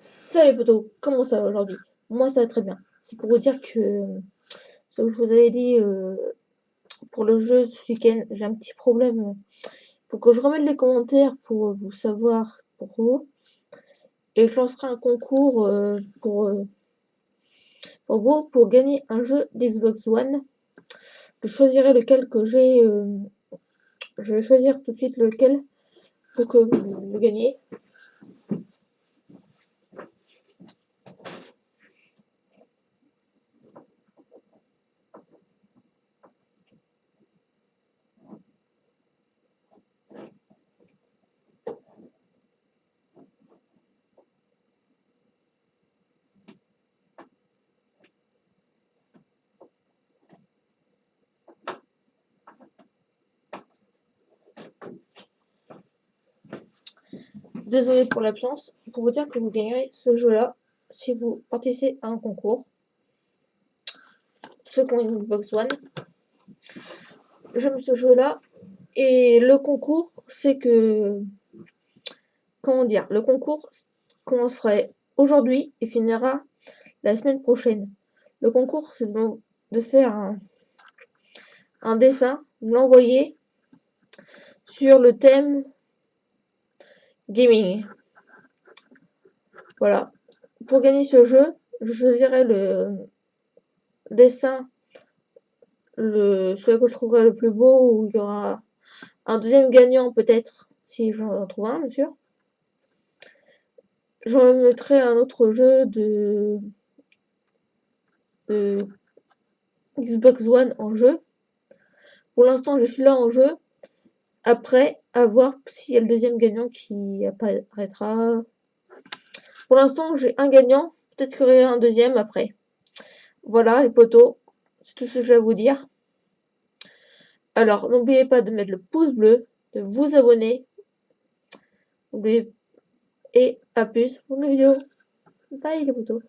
Salut potos, comment ça va aujourd'hui? Moi ça va très bien. C'est pour vous dire que, ce que je vous avais dit euh, pour le jeu ce week-end, j'ai un petit problème. Faut que je remette les commentaires pour vous savoir pour vous. Et je lancerai un concours euh, pour, euh, pour vous pour gagner un jeu d'Xbox One. Je choisirai lequel que j'ai. je vais choisir tout de suite lequel pour que vous le gagniez. Désolé pour l'absence, pour vous dire que vous gagnerez ce jeu-là si vous participez à un concours. Ceux qui ont une Xbox One. J'aime ce jeu-là. Et le concours, c'est que... Comment dire Le concours commencerait aujourd'hui et finira la semaine prochaine. Le concours, c'est de, faire un, un dessin, l'envoyer sur le thème gaming. Voilà. Pour gagner ce jeu, je choisirai le dessin, le celui que je trouverai le plus beau, où il y aura un deuxième gagnant peut-être, si j'en trouve un, bien sûr. J'en mettrai un autre jeu de, de Xbox One en jeu. Pour l'instant, je suis là en jeu. Après, à voir s'il y a le deuxième gagnant qui apparaîtra. Pour l'instant, j'ai un gagnant. Peut-être qu'il y aura un deuxième après. Voilà, les potos. C'est tout ce que je vais vous dire. Alors, n'oubliez pas de mettre le pouce bleu, de vous abonner. Et à plus pour une vidéo. Bye les potos.